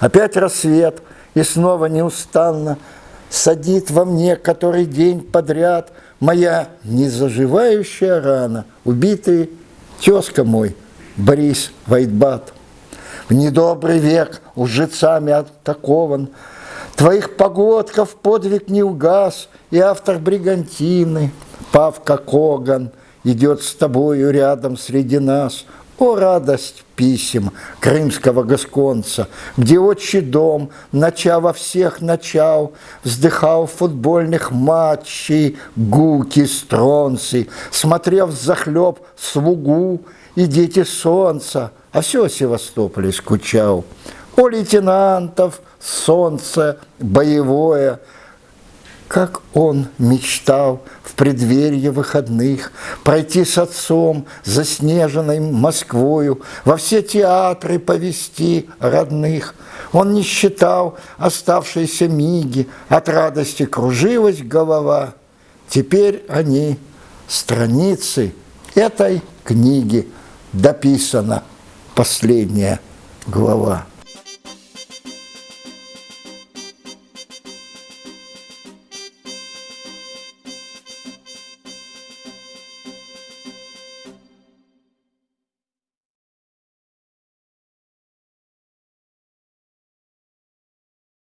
Опять рассвет, и снова неустанно Садит во мне который день подряд Моя незаживающая рана, Убитый тезка мой, Борис Вайтбат. В недобрый век лжецами атакован, Твоих погодков подвиг не угас, И автор бригантины, Павка Коган, Идет с тобою рядом среди нас – о, радость писем крымского гасконца, Где отчий дом, начав во всех начал, Вздыхал футбольных матчей гуки стронцы, Смотрев захлеб слугу и дети солнца, А все о скучал. О, лейтенантов, солнце боевое — как он мечтал в преддверии выходных Пройти с отцом заснеженной Москвою, Во все театры повести родных. Он не считал оставшиеся миги, От радости кружилась голова. Теперь они страницы этой книги дописана последняя глава.